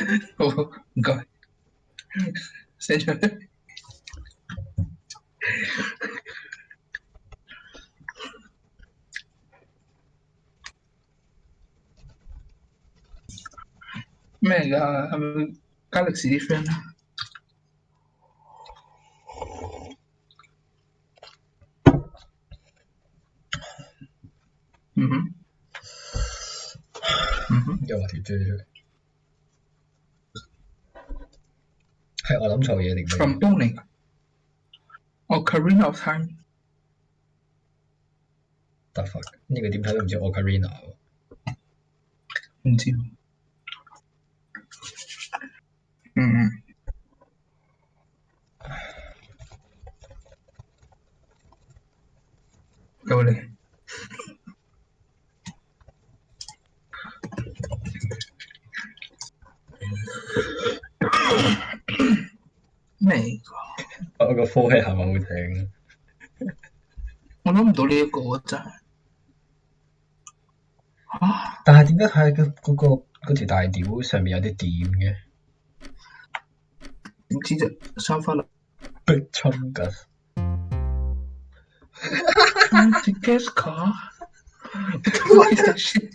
oh god Señor. Mega um, galaxy different. Mm-hmm. Mm-hmm. Yeah, what you do. 系我谂错嘢定咩？ from 东嚟㗎。哦，Karina of Time，得法呢个点睇都唔似 Ocarina 喎。唔知喎。嗯嗯。到你。 咩嚟㗎？我個科係係咪好聽？我諗唔到呢一個真係。啊！但係點解睇嗰嗰個嗰條大屌上面有啲點嘅？點知啫？收翻啦。Big Chungus Anti gas car. What is that shit?